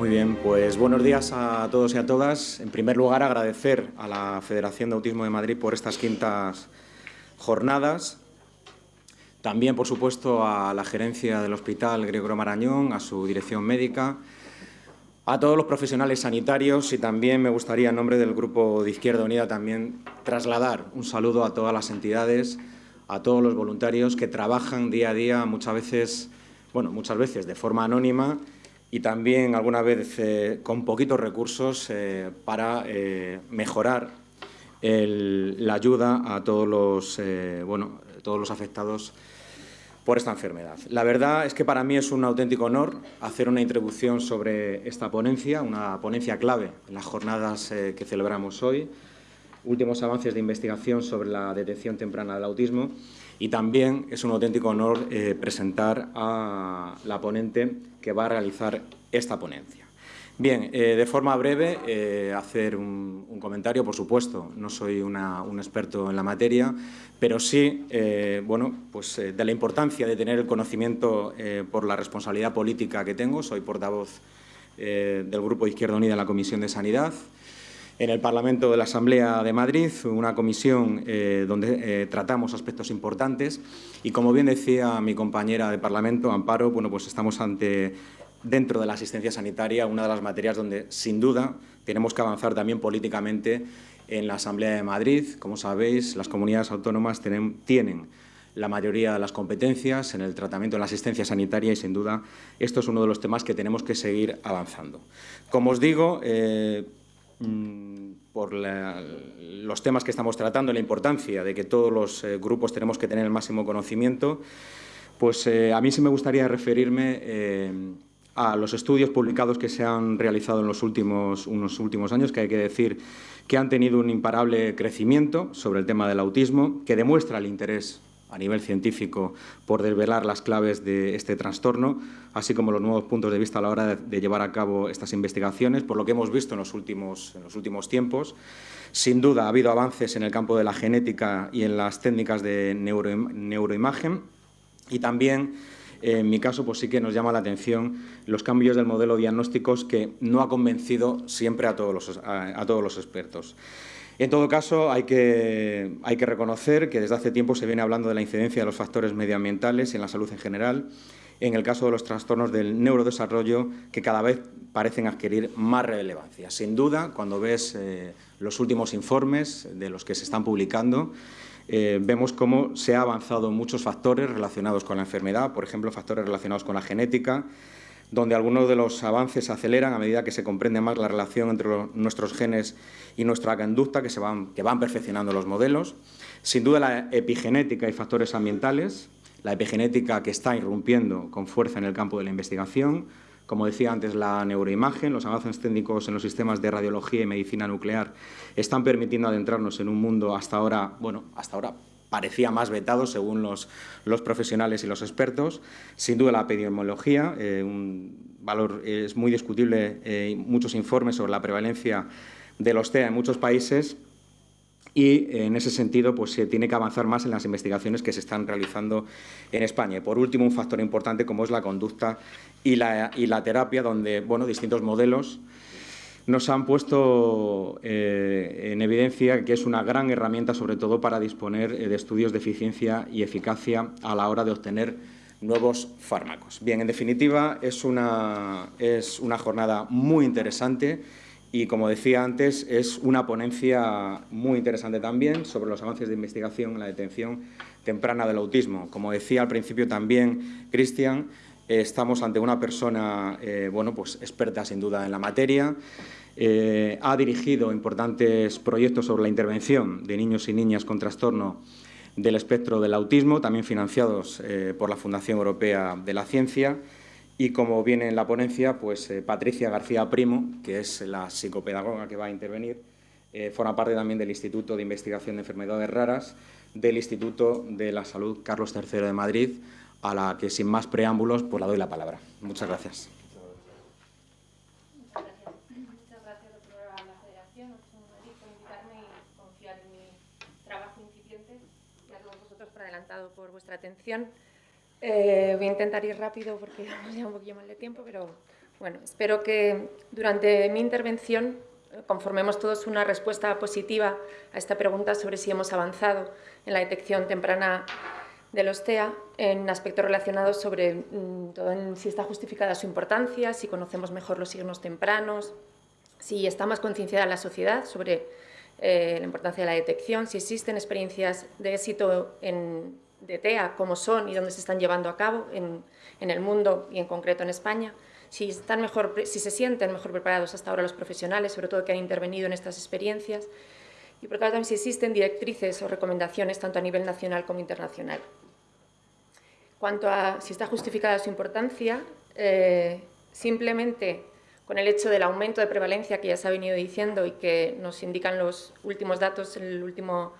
Muy bien, pues buenos días a todos y a todas. En primer lugar, agradecer a la Federación de Autismo de Madrid por estas quintas jornadas. También, por supuesto, a la gerencia del Hospital Gregorio Marañón, a su dirección médica, a todos los profesionales sanitarios y también me gustaría, en nombre del Grupo de Izquierda Unida, también trasladar un saludo a todas las entidades, a todos los voluntarios que trabajan día a día, muchas veces, bueno, muchas veces de forma anónima y también alguna vez eh, con poquitos recursos eh, para eh, mejorar la ayuda a todos los, bueno, todos los afectados por esta enfermedad. La verdad es que para mí es un auténtico honor hacer una introducción sobre esta ponencia, una ponencia clave en las jornadas que celebramos hoy, últimos avances de investigación sobre la detección temprana del autismo y también es un auténtico honor presentar a la ponente que va a realizar esta ponencia. Bien, eh, de forma breve, eh, hacer un, comentario, por supuesto, no soy un experto en la materia, pero sí, bueno, pues de la importancia de tener el conocimiento por la responsabilidad política que tengo. Soy portavoz del Grupo Izquierda Unida en la Comisión de Sanidad, en el Parlamento de la Asamblea de Madrid, una comisión eh, donde eh, tratamos aspectos importantes y, como bien decía mi compañera de Parlamento, Amparo, bueno, pues estamos ante, dentro de la asistencia sanitaria, una de las materias donde, sin duda, tenemos que avanzar también políticamente en la Asamblea de Madrid. Como sabéis, las comunidades autónomas tienen, tienen la mayoría de las competencias en el tratamiento de la asistencia sanitaria y, sin duda, esto es uno de los temas que tenemos que seguir avanzando. Como os digo, eh, Mm, por los temas que estamos tratando, la importancia de que todos los eh, grupos tenemos que tener el máximo conocimiento, pues eh, a mí sí me gustaría referirme eh, a los estudios publicados que se han realizado en los últimos, unos últimos años, que hay que decir que han tenido un imparable crecimiento sobre el tema del autismo, que demuestra el interés a nivel científico por desvelar las claves de este trastorno, así como los nuevos puntos de vista a la hora de, llevar a cabo estas investigaciones, por lo que hemos visto en los, últimos, en los últimos tiempos. Sin duda ha habido avances en el campo de la genética y en las técnicas de neuroimagen y también en mi caso, pues sí que nos llama la atención los cambios del modelo diagnósticos que no ha convencido siempre a todos los, a todos los expertos. En todo caso, hay que, reconocer que desde hace tiempo se viene hablando de la incidencia de los factores medioambientales en la salud en general, en el caso de los trastornos del neurodesarrollo, que cada vez parecen adquirir más relevancia. Sin duda, cuando ves eh, los últimos informes de los que se están publicando, eh, vemos cómo se ha avanzado muchos factores relacionados con la enfermedad, por ejemplo, factores relacionados con la genética, donde algunos de los avances se aceleran a medida que se comprende más la relación entre nuestros genes y nuestra conducta, que, se van, que van perfeccionando los modelos. Sin duda la epigenética y factores ambientales, la epigenética que está irrumpiendo con fuerza en el campo de la investigación, como decía antes, la neuroimagen, los avances técnicos en los sistemas de radiología y medicina nuclear están permitiendo adentrarnos en un mundo hasta ahora, bueno, hasta ahora parecía más vetado según los, profesionales y los expertos. Sin duda la epidemiología, eh, un valor es muy discutible, eh, muchos informes sobre la prevalencia de los TEA en muchos países y en ese sentido pues, se tiene que avanzar más en las investigaciones que se están realizando en España. Y por último, un factor importante como es la conducta y la, y la terapia, donde bueno, distintos modelos nos han puesto eh, en evidencia que es una gran herramienta, sobre todo para disponer eh, de estudios de eficiencia y eficacia a la hora de obtener nuevos fármacos. Bien, en definitiva, es una, es una jornada muy interesante y, como decía antes, es una ponencia muy interesante también sobre los avances de investigación en la detención temprana del autismo. Como decía al principio también Cristian, estamos ante una persona eh, bueno, pues experta sin duda en la materia, eh, ha dirigido importantes proyectos sobre la intervención de niños y niñas con trastorno del espectro del autismo, también financiados eh, por la Fundación Europea de la Ciencia, y como viene en la ponencia, pues Patricia García Primo, que es la psicopedagoga que va a intervenir, forma parte también del Instituto de Investigación de Enfermedades Raras, del Instituto de la Salud Carlos III de Madrid, a la que sin más preámbulos pues la doy la palabra. Muchas gracias. Muchas gracias. Muchas gracias a la Federación Madrid por invitarme y confiar en mi trabajo incipiente y a todos vosotros por vuestra atención. Eh, voy a intentar ir rápido porque vamos ya un poquillo mal de tiempo, pero Bueno, espero que durante mi intervención conformemos todos una respuesta positiva a esta pregunta sobre si hemos avanzado en la detección temprana de los TEA en aspectos relacionados sobre mm, si está justificada su importancia, si conocemos mejor los signos tempranos, si está más concienciada la sociedad sobre eh, la importancia de la detección, si existen experiencias de éxito en, de TEA, cómo son y dónde se están llevando a cabo en, en el mundo y en concreto en España, si, están mejor, si se sienten mejor preparados hasta ahora los profesionales, sobre todo que han intervenido en estas experiencias, y por tanto también si existen directrices o recomendaciones tanto a nivel nacional como internacional. Cuanto a si está justificada su importancia, eh, simplemente con el hecho del aumento de prevalencia que ya se ha venido diciendo y que nos indican los últimos datos, el último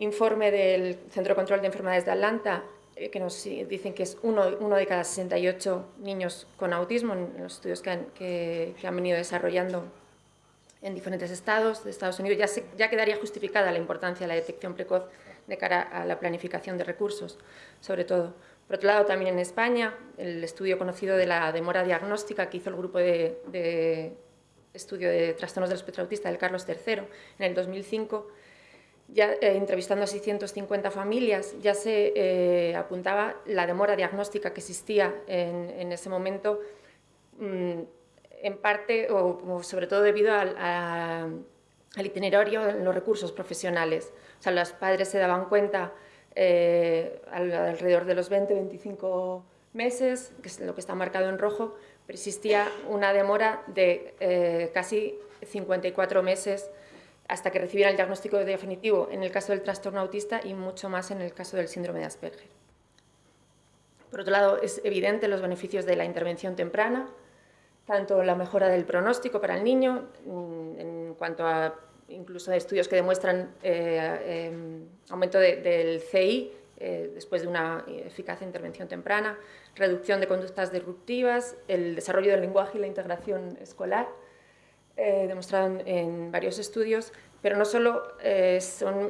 informe del Centro de Control de Enfermedades de Atlanta, eh, que nos dicen que es uno, de cada 68 niños con autismo en los estudios que han, que, han venido desarrollando en diferentes estados de Estados Unidos, ya quedaría justificada la importancia de la detección precoz de cara a la planificación de recursos, sobre todo. Por otro lado, también en España, el estudio conocido de la demora diagnóstica que hizo el grupo de, de estudio de trastornos del espectro autista del Carlos III en el 2005, ya eh, entrevistando a 650 familias, ya se eh, apuntaba la demora diagnóstica que existía en, en ese momento, mmm, en parte o, sobre todo debido al, a, al, itinerario en los recursos profesionales. O sea, los padres se daban cuenta eh, alrededor de los 20-25 meses, que es lo que está marcado en rojo, pero existía una demora de eh, casi 54 meses hasta que recibieran el diagnóstico definitivo en el caso del trastorno autista y mucho más en el caso del síndrome de Asperger. Por otro lado, es evidente los beneficios de la intervención temprana, tanto la mejora del pronóstico para el niño, mm, en cuanto a incluso estudios que demuestran eh, eh, aumento de, del CI eh, después de una eficaz intervención temprana, reducción de conductas disruptivas, el desarrollo del lenguaje y la integración escolar, eh, demostrado en, varios estudios, pero no solo eh,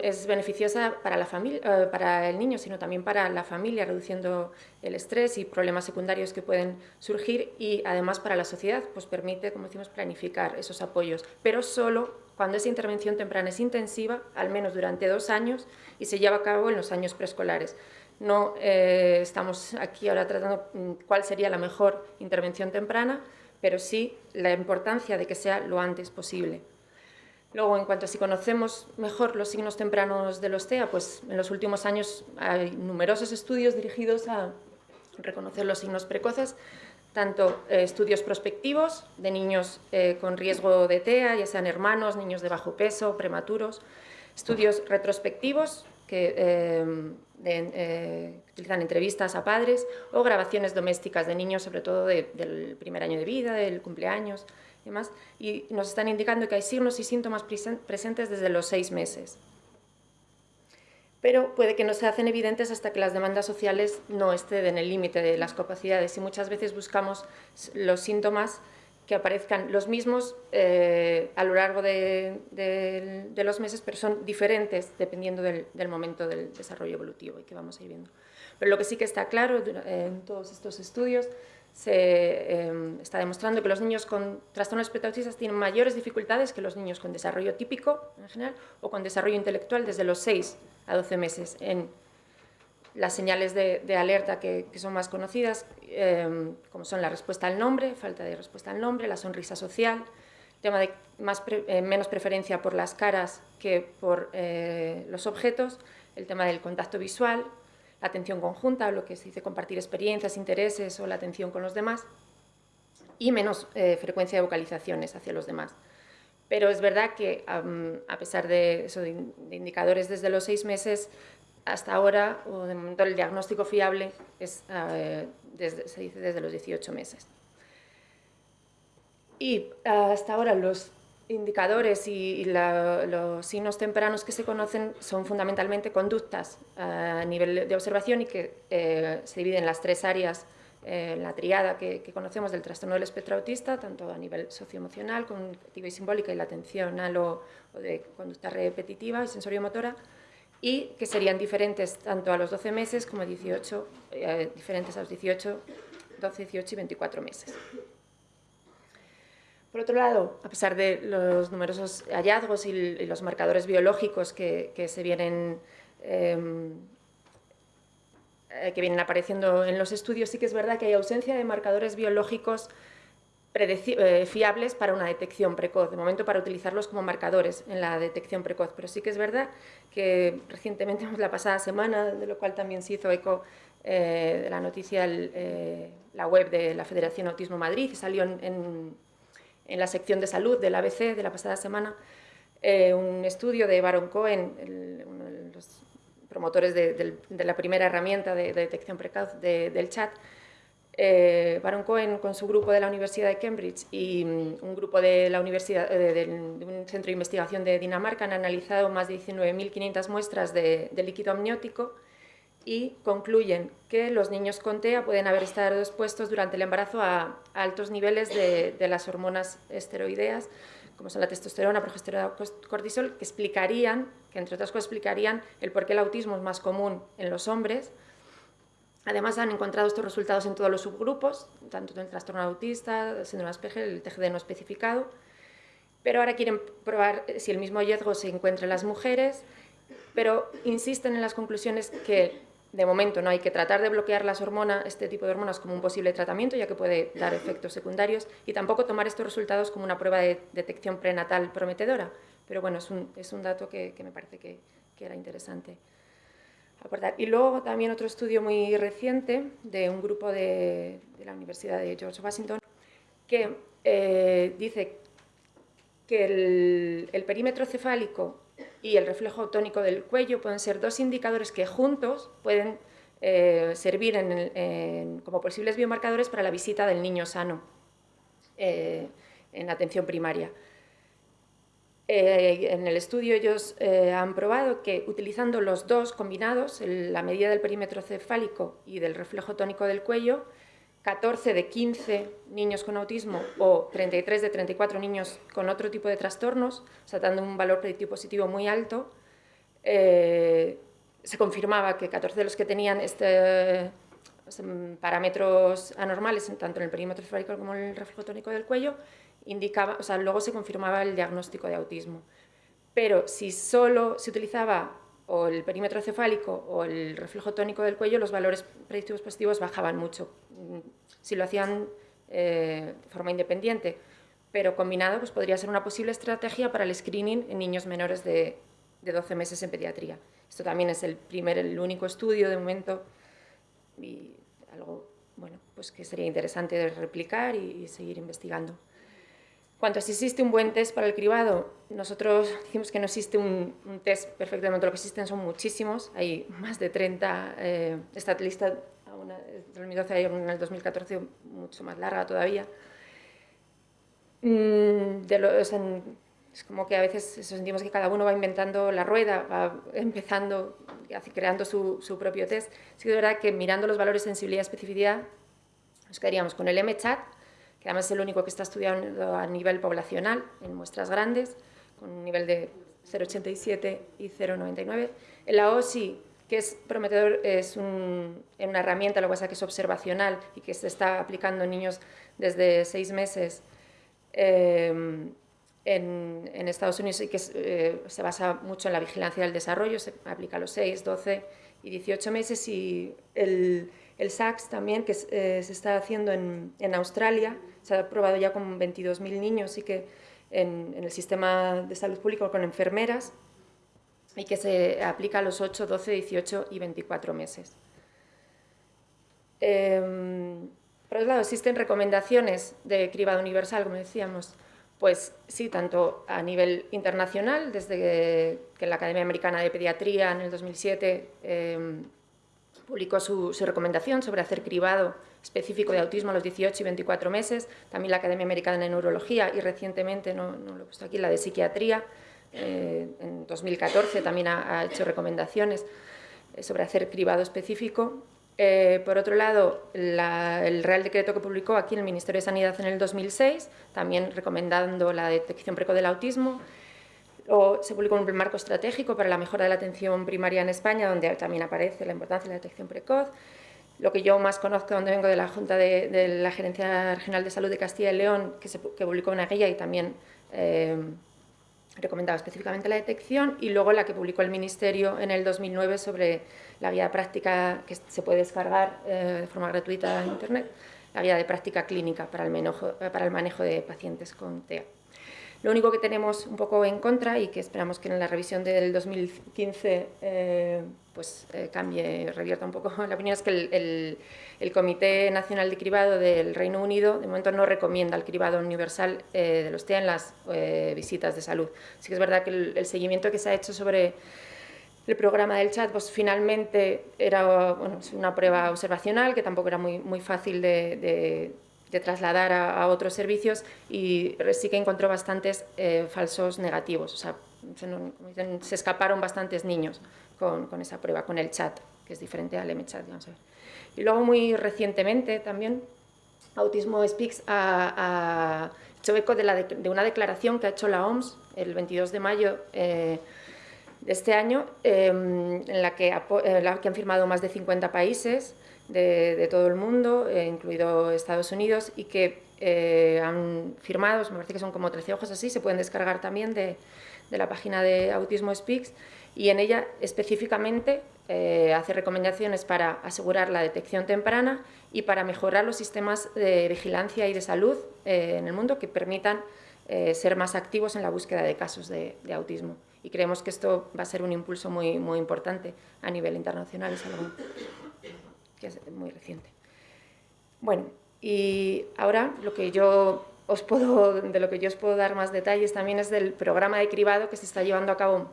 es beneficiosa para, la familia, eh, para el niño, sino también para la familia, reduciendo el estrés y problemas secundarios que pueden surgir y además para la sociedad, pues permite, como decimos, planificar esos apoyos, pero solo cuando esa intervención temprana es intensiva, al menos durante dos años, y se lleva a cabo en los años preescolares. No eh, estamos aquí ahora tratando mm, cuál sería la mejor intervención temprana, pero sí la importancia de que sea lo antes posible. Luego, en cuanto a si conocemos mejor los signos tempranos de los TEA, pues en los últimos años hay numerosos estudios dirigidos a reconocer los signos precoces, tanto eh, estudios prospectivos de niños eh, con riesgo de TEA, ya sean hermanos, niños de bajo peso, prematuros, estudios retrospectivos que, eh, de, eh, utilizan entrevistas a padres o grabaciones domésticas de niños, sobre todo de, del primer año de vida, del cumpleaños y demás, y nos están indicando que hay signos y síntomas presentes desde los seis meses. Pero puede que no se hacen evidentes hasta que las demandas sociales no estén en el límite de las capacidades y muchas veces buscamos los síntomas que aparezcan los mismos eh, a lo largo de, los meses, pero son diferentes dependiendo del, momento del desarrollo evolutivo y que vamos a ir viendo. Pero lo que sí que está claro en todos estos estudios se eh, está demostrando que los niños con trastornos espectro-autistas tienen mayores dificultades que los niños con desarrollo típico en general o con desarrollo intelectual desde los 6 a 12 meses en las señales de, alerta que, son más conocidas, eh, como son la respuesta al nombre, falta de respuesta al nombre, la sonrisa social, tema de más eh, menos preferencia por las caras que por eh, los objetos, el tema del contacto visual, la atención conjunta, lo que se dice compartir experiencias, intereses o la atención con los demás, y menos eh, frecuencia de vocalizaciones hacia los demás. Pero es verdad que, a pesar de, eso, de, indicadores desde los seis meses, hasta ahora, o de momento, el diagnóstico fiable es, uh, desde, se dice desde los 18 meses. Y uh, hasta ahora los indicadores y, los signos tempranos que se conocen son fundamentalmente conductas uh, a nivel de observación y que eh, se dividen en las tres áreas eh, la triada que, conocemos del trastorno del espectro autista, tanto a nivel socioemocional, cognitiva y simbólica, y la atención lo o de conducta repetitiva y sensoriomotora, y que serían diferentes tanto a los 12 meses como a 18, eh, diferentes a los 18, 12, 18 y 24 meses. Por otro lado, a pesar de los numerosos hallazgos y, los marcadores biológicos que, se vienen, em, eh, que vienen apareciendo en los estudios, sí que es verdad que hay ausencia de marcadores biológicos fiables para una detección precoz, de momento para utilizarlos como marcadores en la detección precoz, pero sí que es verdad que recientemente, la pasada semana, de lo cual también se hizo eco eh, de la noticia, eh, la web de la Federación Autismo Madrid, salió en, en, la sección de salud del ABC de la pasada semana, un estudio de Baron Cohen, uno de los promotores de, la primera herramienta de, detección precoz del chat, eh, Baron Cohen con su grupo de la Universidad de Cambridge y mm, un grupo de, la universidad, eh, de, un centro de investigación de Dinamarca han analizado más de 19.500 muestras de, líquido amniótico y concluyen que los niños con TEA pueden haber estado expuestos durante el embarazo a, altos niveles de, las hormonas esteroideas, como son la testosterona, progesterona, cortisol, que explicarían, que entre otras cosas explicarían el por qué el autismo es más común en los hombres, Además, han encontrado estos resultados en todos los subgrupos, tanto en el trastorno autista, síndrome de Asperger, el TGD no especificado, pero ahora quieren probar si el mismo hallazgo se encuentra en las mujeres, pero insisten en las conclusiones que de momento no hay que tratar de bloquear las hormonas, este tipo de hormonas como un posible tratamiento, ya que puede dar efectos secundarios, y tampoco tomar estos resultados como una prueba de detección prenatal prometedora. Pero bueno, es un, es un dato que, me parece que era interesante. Y luego también otro estudio muy reciente de un grupo de, la Universidad de George Washington que eh, dice que el, perímetro cefálico y el reflejo tónico del cuello pueden ser dos indicadores que juntos pueden eh, servir como posibles biomarcadores para la visita del niño sano eh, en atención primaria. Eh, en el estudio ellos eh, han probado que utilizando los dos combinados, la medida del perímetro cefálico y del reflejo tónico del cuello, 14 de 15 niños con autismo o 33 de 34 niños con otro tipo de trastornos, o sea, dando un valor predictivo positivo muy alto, eh, se confirmaba que 14 de los que tenían este, parámetros anormales, tanto en el perímetro cefálico como en el reflejo tónico del cuello, indicaba, o sea, luego se confirmaba el diagnóstico de autismo. Pero si solo se utilizaba o el perímetro cefálico o el reflejo tónico del cuello, los valores predictivos positivos bajaban mucho. Si lo hacían eh, de forma independiente, pero combinado, pues podría ser una posible estrategia para el screening en niños menores de, 12 meses en pediatría. Esto también es el primer, el único estudio de momento y algo bueno, pues que sería interesante de replicar y seguir investigando. Cuanto a si existe un buen test para el cribado, nosotros decimos que no existe un, test perfectamente, lo que existen son muchísimos, hay más de 30, eh, esta lista de 2012 hay en el 2014 mucho más larga todavía. Mm, es como que a veces sentimos que cada uno va inventando la rueda, va empezando, creando su, su propio test. Sí que es verdad que mirando los valores de sensibilidad y especificidad, nos quedaríamos con el MCHAT, que además es el único que está estudiando a nivel poblacional, en muestras grandes, con un nivel de 0,87 y 0,99. El AOSI, que es prometedor, es una herramienta, lo que pasa que es observacional y que se está aplicando en niños desde seis meses eh, en, Estados Unidos y que eh, se basa mucho en la vigilancia del desarrollo, se aplica a los 6, 12 y 18 meses y el, el SACS también, que eh, se está haciendo en, en Australia, se ha probado ya con 22.000 niños y que en, el sistema de salud público con enfermeras y que se aplica a los 8, 12, 18 y 24 meses. Em, por otro lado, existen recomendaciones de cribado universal, como decíamos, pues sí, tanto a nivel internacional, desde que, la Academia Americana de Pediatría en el 2007 em, publicó su, recomendación sobre hacer cribado específico de autismo a los 18 y 24 meses, también la Academia Americana de Neurología y recientemente, no, lo he puesto aquí, la de Psiquiatría, eh, en 2014 también ha, hecho recomendaciones eh, sobre hacer cribado específico. Eh, por otro lado, el Real Decreto que publicó aquí en el Ministerio de Sanidad en el 2006, también recomendando la detección precoz del autismo, o se publicó un marco estratégico para la mejora de la atención primaria en España, donde también aparece la importancia de la detección precoz, lo que yo más conozco, donde vengo de la Junta de, la Gerencia Regional de Salud de Castilla y León, que, publicó una guía y también eh, recomendaba específicamente la detección, y luego la que publicó el Ministerio en el 2009 sobre la guía práctica que se puede descargar eh, de forma gratuita en Internet, la guía de práctica clínica para el, para el manejo de pacientes con TEA. Lo único que tenemos un poco en contra y que esperamos que en la revisión del 2015 eh, pues, eh, cambie, revierta un poco la opinión, es que el, Comité Nacional de Cribado del Reino Unido de momento no recomienda el cribado universal eh, de los TEA en las visitas de salud. Así que es verdad que el, seguimiento que se ha hecho sobre el programa del chat, pues finalmente era una prueba observacional que tampoco era muy, muy fácil de de trasladar a, otros servicios y sí que encontró bastantes eh, falsos negativos, o sea, se, escaparon bastantes niños con, con, esa prueba, con el chat, que es diferente al MChat, vamos a ver. Y luego muy recientemente también Autismo Speaks ha, hecho eco de, la de, una declaración que ha hecho la OMS el 22 de mayo eh, de este año, em, en la que, la que han firmado más de 50 países, de, todo el mundo, eh, incluido Estados Unidos, y que eh, han firmado, me parece que son como 13 hojas así, se pueden descargar también de, la página de Autismo Speaks, y en ella específicamente eh, hace recomendaciones para asegurar la detección temprana y para mejorar los sistemas de vigilancia y de salud en el mundo que permitan ser más activos en la búsqueda de casos de, autismo. Y creemos que esto va a ser un impulso muy, muy importante a nivel internacional. Es algo que es muy reciente. Bueno, y ahora lo que yo os puedo, de lo que yo os puedo dar más detalles también es del programa de cribado que se está llevando a cabo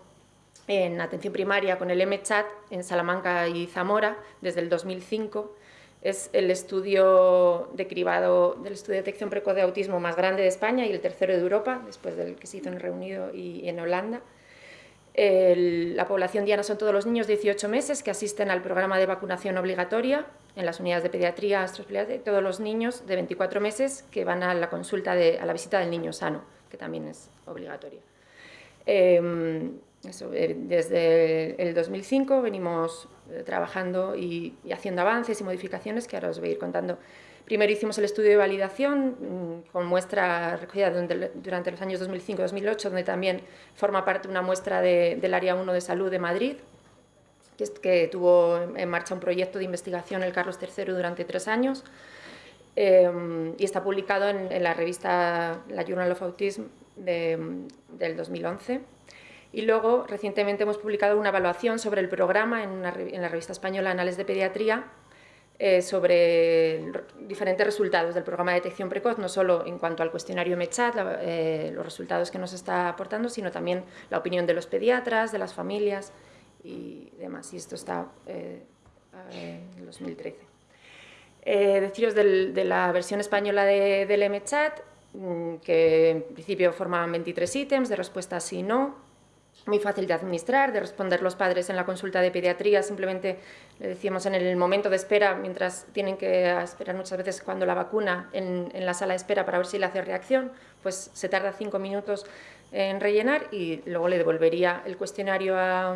en atención primaria con el MChat en Salamanca y Zamora desde el 2005. Es el estudio de cribado del estudio de detección precoz de autismo más grande de España y el tercero de Europa, después del que se hizo en el Reino Unido y en Holanda la población diana son todos los niños de 18 meses que asisten al programa de vacunación obligatoria en las unidades de pediatría, y todos los niños de 24 meses que van a la consulta, de, a la visita del niño sano, que también es obligatoria. Em, eh, desde el 2005 venimos eh, trabajando y, haciendo avances y modificaciones que ahora os voy a ir contando Primero hicimos el estudio de validación mm, con muestra recogida durante los años 2005-2008, donde también forma parte una muestra del Área 1 de Salud de Madrid, que, tuvo en marcha un proyecto de investigación el Carlos III durante tres años em, y está publicado en, la revista la Journal of Autism del 2011. Y luego, recientemente hemos publicado una evaluación sobre el programa en, en la revista española Anales de Pediatría, eh, sobre diferentes resultados del programa de detección precoz, no solo en cuanto al cuestionario MECHAT, eh, los resultados que nos está aportando, sino también la opinión de los pediatras, de las familias y demás. Y esto está eh, en 2013. deciros de la versión española de, del MECHAT, mm, que en principio formaban 23 ítems de respuesta sí y no, muy fácil de administrar, de responder los padres en la consulta de pediatría, simplemente le decíamos en el momento de espera, mientras tienen que esperar muchas veces cuando la vacuna en, la sala de espera para ver si le hace reacción, pues se tarda cinco minutos en rellenar y luego le devolvería el cuestionario a,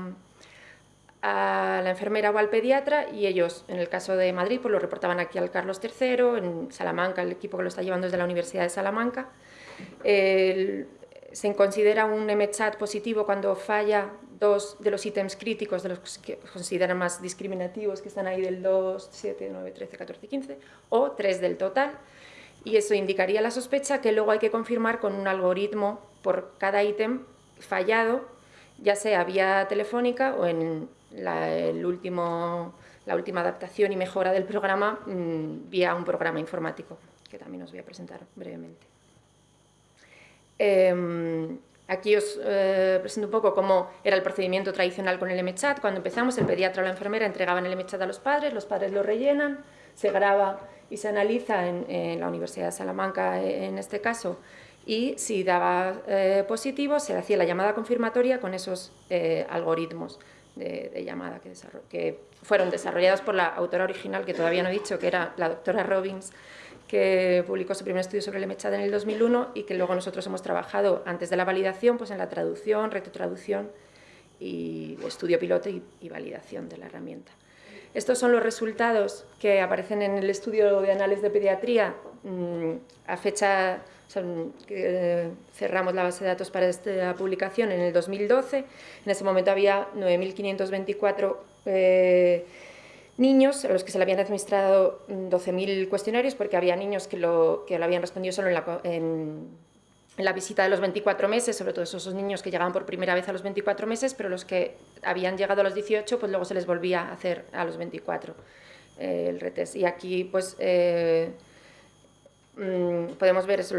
la enfermera o al pediatra y ellos, en el caso de Madrid, pues lo reportaban aquí al Carlos III, en Salamanca, el equipo que lo está llevando es de la Universidad de Salamanca. El, se considera un MChat positivo cuando falla dos de los ítems críticos, de los que consideran más discriminativos, que están ahí del 2, 7, 9, 13, 14, 15, o tres del total. Y eso indicaría la sospecha que luego hay que confirmar con un algoritmo por cada ítem fallado, ya sea vía telefónica o en la, última adaptación y mejora del programa mm, vía un programa informático, que también os voy a presentar brevemente. Em, aquí os eh, presento un poco cómo era el procedimiento tradicional con el MChat. Cuando empezamos, el pediatra o la enfermera entregaban el MChat a los padres, los padres lo rellenan, se graba y se analiza en, la Universidad de Salamanca, en este caso, y si daba eh, positivo, se hacía la llamada confirmatoria con esos eh, algoritmos de, llamada que, que, fueron desarrollados por la autora original, que todavía no he dicho, que era la doctora Robbins, que publicó su primer estudio sobre el MCHAD en el 2001 y que luego nosotros hemos trabajado antes de la validación pues en la traducción, retrotraducción y estudio piloto y, validación de la herramienta. Estos son los resultados que aparecen en el estudio de análisis de pediatría mm, a fecha, que eh, cerramos la base de datos para esta publicación en el 2012. En ese momento había 9.524 eh, niños a los que se le habían administrado 12.000 cuestionarios porque había niños que lo, que lo habían respondido solo en la, en, la visita de los 24 meses, sobre todo esos niños que llegaban por primera vez a los 24 meses, pero los que habían llegado a los 18, pues luego se les volvía a hacer a los 24 eh, el retest. Y aquí pues eh, mm, podemos ver eso,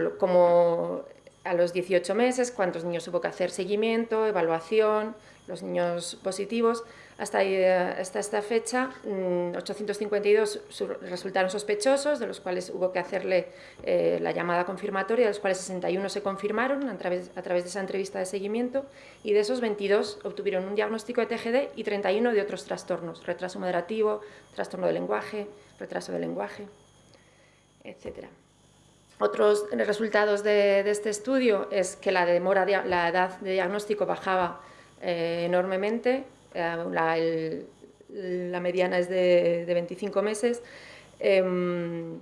a los 18 meses, cuántos niños hubo que hacer seguimiento, evaluación, los niños positivos, hasta, esta fecha, 852 mm, resultaron sospechosos, de los cuales hubo que hacerle eh, la llamada confirmatoria, de los cuales 61 se confirmaron a través, a través de esa entrevista de seguimiento, y de esos 22 obtuvieron un diagnóstico de TGD y 31 de otros trastornos, retraso moderativo, trastorno del lenguaje, retraso del lenguaje, etc. Otros resultados de, este estudio es que la, demora, la edad de diagnóstico bajaba eh, enormemente, eh, la, mediana es de, 25 meses. Em,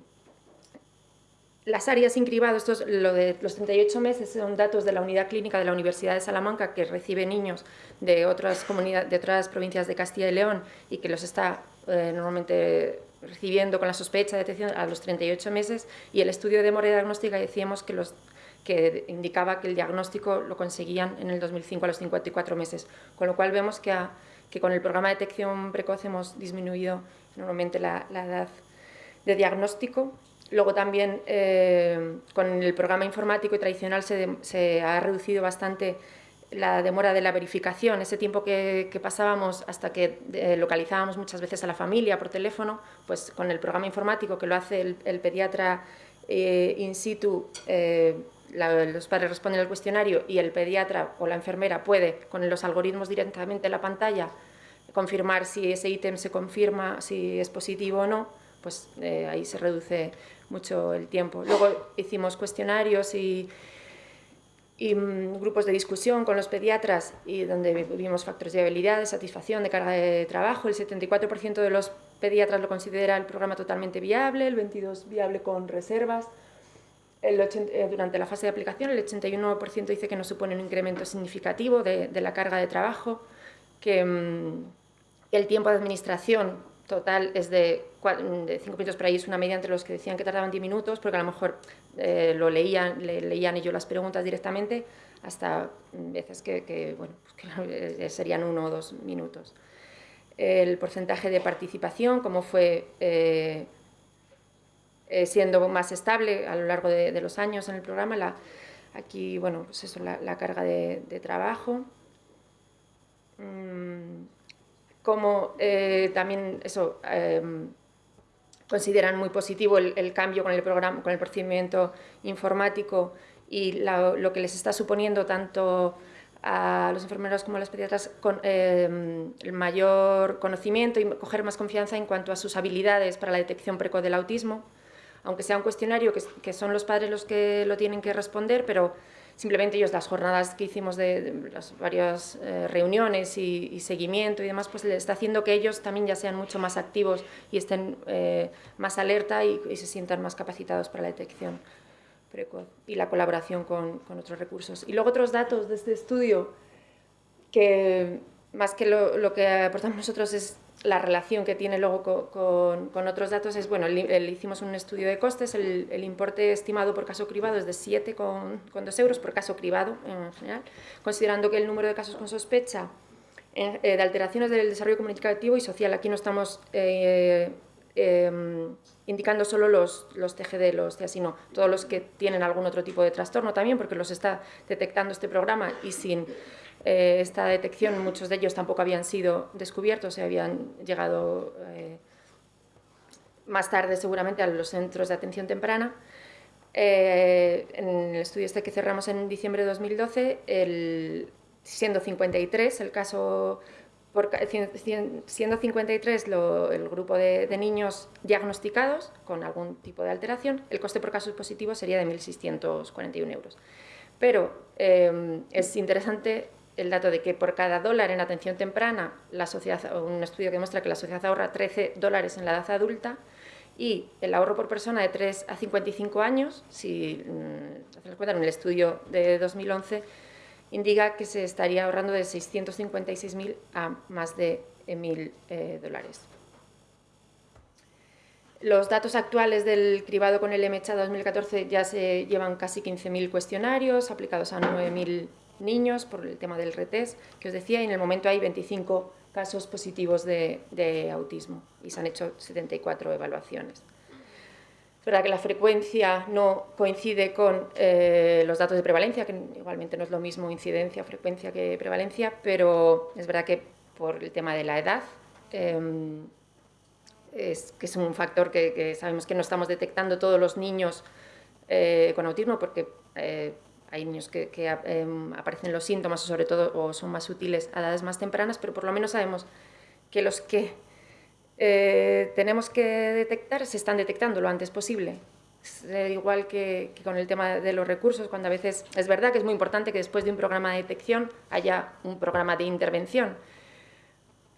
las áreas sin cribado, esto lo de los 38 meses, son datos de la unidad clínica de la Universidad de Salamanca que recibe niños de otras, de otras provincias de Castilla y León y que los está eh, normalmente recibiendo con la sospecha de detección a los 38 meses y el estudio de demora diagnóstica decíamos que los que indicaba que el diagnóstico lo conseguían en el 2005 a los 54 meses, con lo cual vemos que, que con el programa de detección precoz hemos disminuido enormemente la, edad de diagnóstico. Luego también eh, con el programa informático y tradicional se, ha reducido bastante la demora de la verificación, ese tiempo que, pasábamos hasta que eh, localizábamos muchas veces a la familia por teléfono, pues con el programa informático que lo hace el, pediatra eh, in situ, los padres responden al cuestionario y el pediatra o la enfermera puede, con los algoritmos directamente en la pantalla, confirmar si ese ítem se confirma, si es positivo o no, pues eh, ahí se reduce mucho el tiempo. Luego hicimos cuestionarios y, mm, grupos de discusión con los pediatras y donde vimos factores de habilidad, de satisfacción, de carga de trabajo. El 74% de los pediatras lo considera el programa totalmente viable, el 22% viable con reservas, eh, durante la fase de aplicación el 81% dice que no supone un incremento significativo de, la carga de trabajo, que mm, el tiempo de administración total es de, 5 minutos, por ahí es una media entre los que decían que tardaban 10 minutos, porque a lo mejor eh, lo leían, leían ellos las preguntas directamente, hasta veces que, bueno, pues eh, serían uno o dos minutos. El porcentaje de participación, como fue siendo más estable a lo largo de, los años en el programa. La, aquí, bueno, pues eso, la, carga de, trabajo. Mm, como eh, también eso, em, consideran muy positivo el, cambio con el, programa, con el procedimiento informático y lo que les está suponiendo tanto a los enfermeros como a los pediatras em, el mayor conocimiento y coger más confianza en cuanto a sus habilidades para la detección precoz del autismo aunque sea un cuestionario que, son los padres los que lo tienen que responder, pero simplemente ellos las jornadas que hicimos de, las varias eh, reuniones y, seguimiento y demás, pues le está haciendo que ellos también ya sean mucho más activos y estén eh, más alerta y, se sientan más capacitados para la detección precoz y la colaboración con, otros recursos. Y luego otros datos de este estudio que más que lo, lo que aportamos nosotros es la relación que tiene luego con, otros datos es, bueno, el, hicimos un estudio de costes, el, importe estimado por caso cribado es de 7,2 euros por caso cribado en general, considerando que el número de casos con sospecha eh, de alteraciones del desarrollo comunicativo y social, aquí no estamos eh, em, indicando solo los, los TGD, los TEA, sino todos los que tienen algún otro tipo de trastorno también, porque los está detectando este programa y sin eh, esta detección, muchos de ellos tampoco habían sido descubiertos, se habían llegado eh, más tarde seguramente a los centros de atención temprana. Eh, en el estudio este que cerramos en diciembre de 2012, el, siendo 53 el caso, siendo 53 el grupo de, de, niños diagnosticados con algún tipo de alteración, el coste por caso positivo sería de 1.641 euros. Pero es interesante el dato de que por cada dólar en atención temprana, la sociedad, un estudio que muestra que la sociedad ahorra 13 dólares en la edad adulta y el ahorro por persona de 3 a 55 años, si mm, se cuenta en el estudio de 2011, indica que se estaría ahorrando de 656.000 a más de 1.000 eh, dólares. Los datos actuales del cribado con el MHA 2014 ya se llevan casi 15.000 cuestionarios aplicados a 9.000 niños por el tema del retest que os decía y en el momento hay 25 casos positivos de, autismo y se han hecho 74 evaluaciones. Es verdad que la frecuencia no coincide con eh, los datos de prevalencia, que igualmente no es lo mismo incidencia, frecuencia que prevalencia, pero es verdad que por el tema de la edad em, es, que es un factor que, sabemos que no estamos detectando todos los niños eh, con autismo porque eh, hay niños que, em, aparecen los síntomas sobre todo o son más útiles a edades más tempranas, pero por lo menos sabemos que los que eh, tenemos que detectar se están detectando lo antes posible. igual que, que, con el tema de los recursos, cuando a veces es verdad que es muy importante que después de un programa de detección haya un programa de intervención,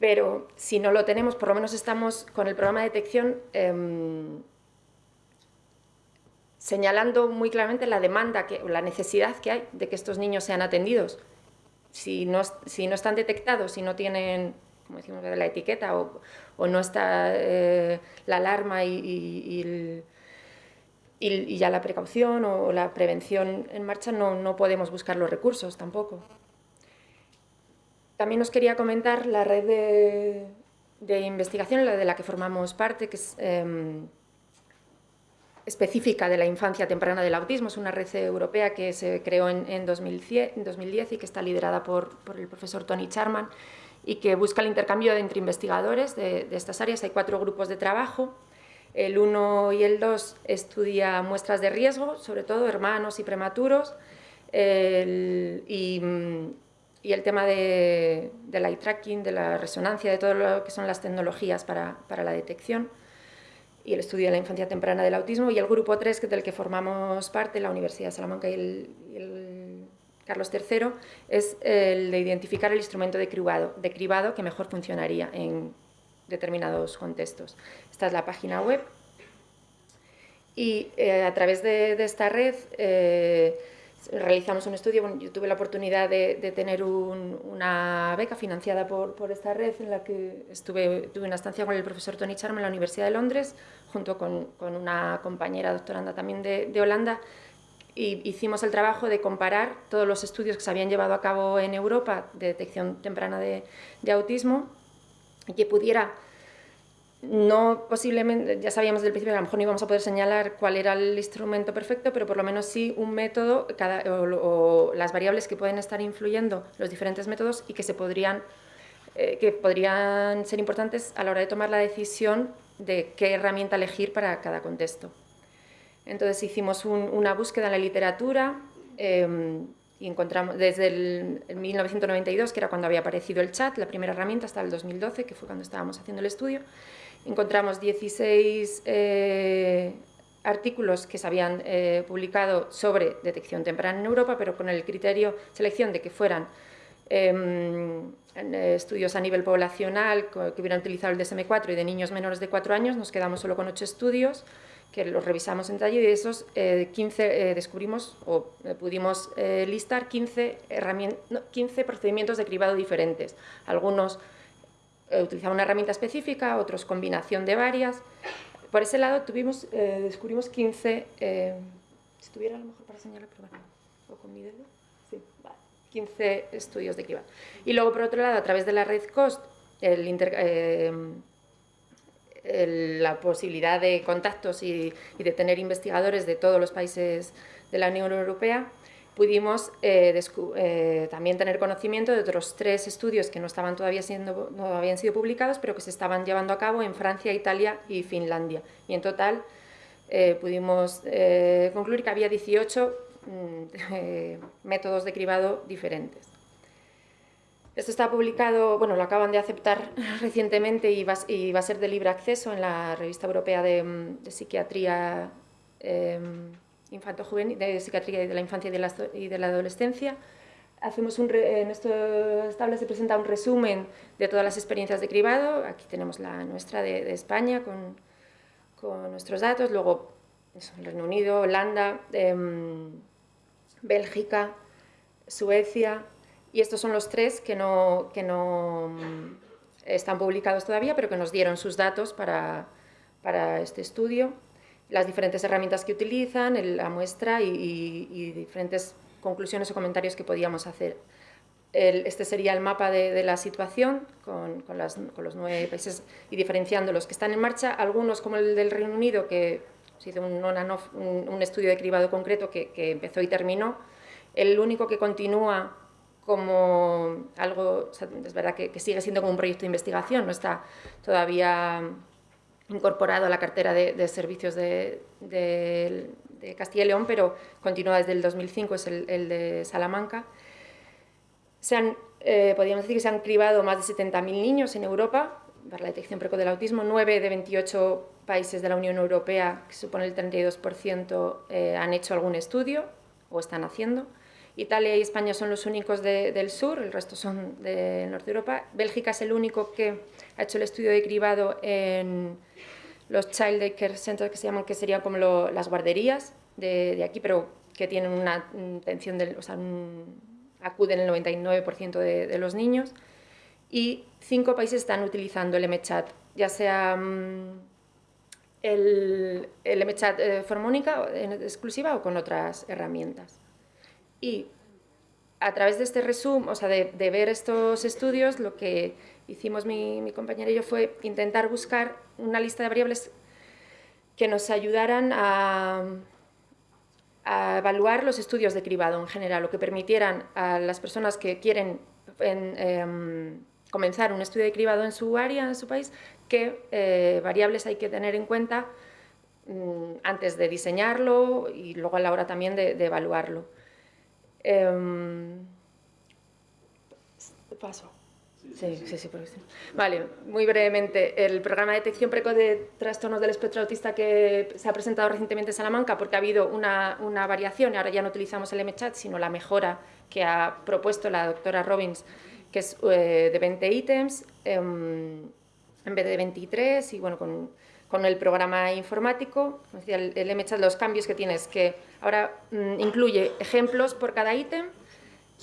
pero si no lo tenemos, por lo menos estamos con el programa de detección em, señalando muy claramente la demanda, que, la necesidad que hay de que estos niños sean atendidos. Si no, si no están detectados, si no tienen, como decimos, la etiqueta o, no está eh, la alarma y, ya la precaución o la prevención en marcha, no, no podemos buscar los recursos tampoco. También os quería comentar la red de, investigación, la de la que formamos parte, que es em, específica de la infancia temprana del autismo. Es una red europea que se creó en, 2010, y que está liderada por, el profesor Tony Charman y que busca el intercambio entre investigadores de, estas áreas. Hay cuatro grupos de trabajo. El 1 y el 2 estudia muestras de riesgo, sobre todo hermanos y prematuros, y, el tema de, del eye tracking, de la resonancia, de todo lo que son las tecnologías para, para, la detección y el estudio de la infancia temprana del autismo y el grupo 3 que del que formamos parte, la Universidad de Salamanca y el, Carlos III, es el de identificar el instrumento de cribado, que mejor funcionaría en determinados contextos. Esta es la página web y eh, a través de, de esta red eh, realizamos un estudio, yo tuve la oportunidad de, tener una beca financiada por, por, esta red en la que estuve, tuve una estancia con el profesor Tony Charm en la Universidad de Londres, junto con, con una compañera doctoranda también de, de, Holanda, y hicimos el trabajo de comparar todos los estudios que se habían llevado a cabo en Europa de detección temprana de, de autismo y que pudiera no posiblemente, ya sabíamos desde el principio que a lo mejor no íbamos a poder señalar cuál era el instrumento perfecto, pero por lo menos sí un método cada, o, las variables que pueden estar influyendo los diferentes métodos y que, se podrían, eh, que podrían ser importantes a la hora de tomar la decisión de qué herramienta elegir para cada contexto. Entonces hicimos una búsqueda en la literatura em, y encontramos desde el, el 1992, que era cuando había aparecido el chat, la primera herramienta, hasta el 2012, que fue cuando estábamos haciendo el estudio, encontramos 16 eh, artículos que se habían eh, publicado sobre detección temprana en Europa, pero con el criterio selección de que fueran em, estudios a nivel poblacional que hubieran utilizado el DSM-4 y de niños menores de 4 años, nos quedamos solo con 8 estudios que los revisamos en detalle y de esos 15 eh, descubrimos o pudimos listar 15, 15 procedimientos de cribado diferentes, algunos eh, utilizaba una herramienta específica, otros combinación de varias. Por ese lado tuvimos, eh, descubrimos 15, eh, si tuviera a lo mejor para señalar, pero o con mi dedo, sí, 15 estudios de cribado. Y luego, por otro lado, a través de la red COST, la posibilidad de contactos y, y de tener investigadores de todos los países de la Unión Europea, pudimos eh, eh, también tener conocimiento de otros tres estudios que no, estaban todavía siendo, no habían sido publicados, pero que se estaban llevando a cabo en Francia, Italia y Finlandia. Y en total eh, pudimos concluir que había 18 mm, métodos de cribado diferentes. Esto está publicado, bueno, lo acaban de aceptar recientemente y va, y va a ser de libre acceso en la Revista Europea de, de Psiquiatría infanto-juvenil, de psiquiatría de la infancia y de la, y de la adolescencia. hacemos un en estas tablas se presenta un resumen de todas las experiencias de cribado. Aquí tenemos la nuestra de, España con, con, nuestros datos. Luego Reino Unido, Holanda, em, Bélgica, Suecia. Y estos son los tres que no, que no mm, están publicados todavía, pero que nos dieron sus datos para, para este estudio. Las diferentes herramientas que utilizan, la muestra y, y diferentes conclusiones o comentarios que podíamos hacer. este sería el mapa de, la situación con, con, los nueve países y diferenciando los que están en marcha, algunos como el del Reino Unido, que se hizo un, un, estudio de cribado concreto que, empezó y terminó, el único que continúa como algo, es verdad que, sigue siendo como un proyecto de investigación, no está todavía incorporado a la cartera de, servicios de, de Castilla y León, pero continúa desde el 2005, es el, de Salamanca. Se han, eh, podríamos decir que se han cribado más de 70.000 niños en Europa para la detección precoz del autismo. 9 de 28 países de la Unión Europea, que supone el 32%, eh, han hecho algún estudio o están haciendo. Italia y España son los únicos del sur, el resto son de norte de Europa. Bélgica es el único que ha hecho el estudio de cribado en los Child Care Centers que se llaman, que serían como las guarderías de, aquí, pero que tienen una intención, de, o sea, acuden el 99% de, los niños. Y cinco países están utilizando el MChat, ya sea mm, el, el MChat eh, formónica en exclusiva o con otras herramientas. Y a través de este resumen, o sea, de, ver estos estudios, lo que hicimos mi, mi, compañera y yo fue intentar buscar una lista de variables que nos ayudaran a, evaluar los estudios de cribado en general, o que permitieran a las personas que quieren em, comenzar un estudio de cribado en su área, en su país, qué eh, variables hay que tener en cuenta mm, antes de diseñarlo y luego a la hora también de evaluarlo. Em, paso. Sí, sí, sí, Vale, muy brevemente, el programa de detección precoz de trastornos del espectro autista que se ha presentado recientemente en Salamanca porque ha habido una, una variación y ahora ya no utilizamos el MChat, sino la mejora que ha propuesto la doctora Robbins, que es eh, de 20 ítems em, en vez de 23 y bueno, con, con el programa informático, el, el MChat, los cambios que tienes que ahora mm, incluye ejemplos por cada ítem,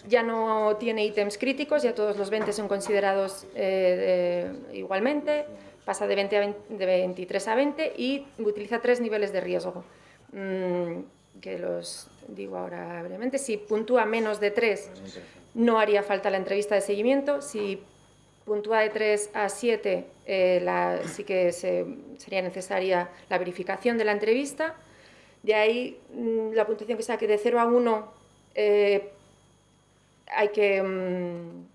ya no tiene ítems críticos, ya todos los 20 son considerados eh, igualmente, pasa de, 20 a de 23 a 20 y utiliza tres niveles de riesgo, mm, que los digo ahora brevemente. Si puntúa menos de 3, no haría falta la entrevista de seguimiento. Si puntúa de 3 a 7, eh, sí que sería necesaria la verificación de la entrevista. De ahí mm, la puntuación que saque de 0 a 1 eh, hay que, mm,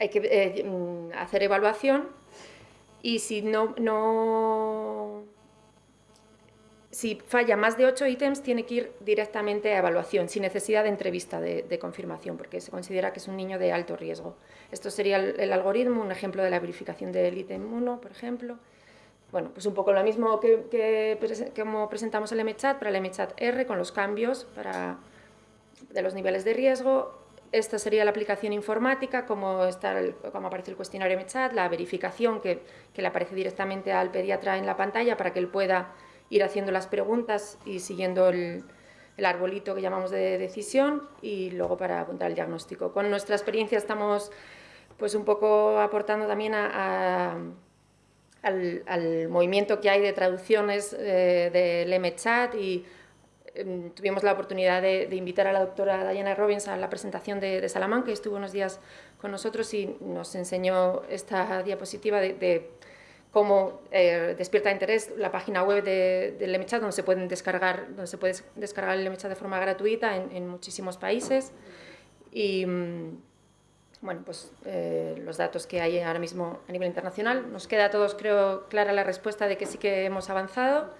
hay que eh, mm, hacer evaluación y si no, no si falla más de 8 ítems tiene que ir directamente a evaluación sin necesidad de entrevista de, confirmación porque se considera que es un niño de alto riesgo. Esto sería el, algoritmo, un ejemplo de la verificación del ítem 1, por ejemplo. Bueno, pues un poco lo mismo que, que como presentamos el MChat para el MChat R con los cambios para, de los niveles de riesgo esta sería la aplicación informática, como, está como aparece el cuestionario MChat, la verificación que, le aparece directamente al pediatra en la pantalla para que él pueda ir haciendo las preguntas y siguiendo el, arbolito que llamamos de decisión y luego para apuntar el diagnóstico. Con nuestra experiencia estamos pues un poco aportando también al, movimiento que hay de traducciones eh, del MChat y tuvimos la oportunidad de, invitar a la doctora Diana Robbins a la presentación de, Salamanca, que estuvo unos días con nosotros y nos enseñó esta diapositiva de, cómo eh, despierta interés la página web del MChat, donde se, pueden descargar, donde se puede descargar el MChat de forma gratuita en, muchísimos países. Y mm, bueno, pues eh, los datos que hay ahora mismo a nivel internacional. Nos queda a todos, creo, clara la respuesta de que sí que hemos avanzado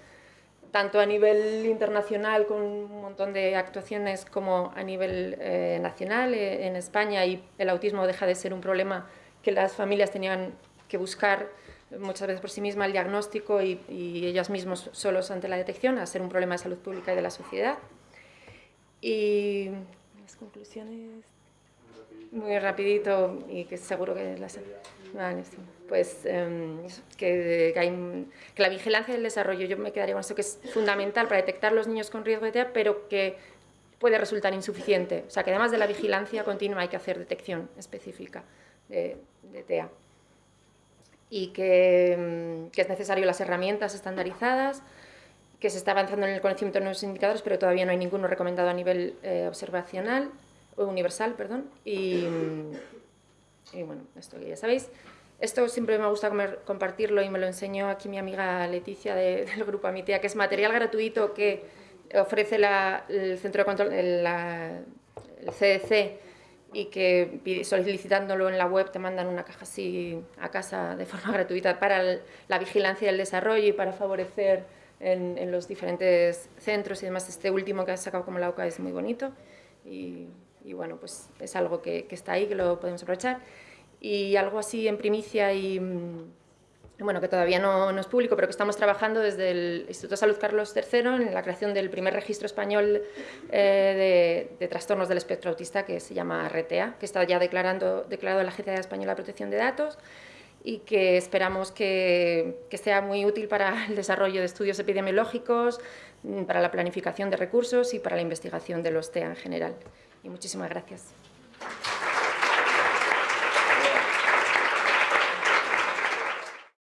tanto a nivel internacional con un montón de actuaciones como a nivel eh, nacional eh, en España y el autismo deja de ser un problema que las familias tenían que buscar muchas veces por sí mismas el diagnóstico y, y ellas mismos solos ante la detección, a ser un problema de salud pública y de la sociedad. Y las conclusiones... muy rapidito y que seguro que las... Vale, sí. Pues em, que, que, la vigilancia del desarrollo, yo me quedaría con esto, que es fundamental para detectar los niños con riesgo de TEA, pero que puede resultar insuficiente. O sea, que además de la vigilancia continua hay que hacer detección específica de, de TEA. Y que, em, que, es necesario las herramientas estandarizadas, que se está avanzando en el conocimiento de nuevos indicadores, pero todavía no hay ninguno recomendado a nivel eh, observacional, universal, perdón, y, y bueno, esto que ya sabéis. Esto siempre me gusta compartirlo y me lo enseñó aquí mi amiga Leticia del grupo Amitea, que es material gratuito que ofrece el Centro de Control, el, CDC, y que solicitándolo en la web te mandan una caja así a casa de forma gratuita para la vigilancia del desarrollo y para favorecer en, en, los diferentes centros y demás. Este último que has sacado como la OCA es muy bonito y, y bueno, pues es algo que, está ahí, que lo podemos aprovechar y algo así en primicia y mm, bueno, que todavía no, es público, pero que estamos trabajando desde el Instituto de Salud Carlos III en la creación del primer registro español eh, de, trastornos del espectro autista que se llama RETEA, que está ya declarando, declarado la Agencia Española de Protección de Datos y que esperamos que, que sea muy útil para el desarrollo de estudios epidemiológicos, mm, para la planificación de recursos y para la investigación de los TEA en general y muchísimas gracias.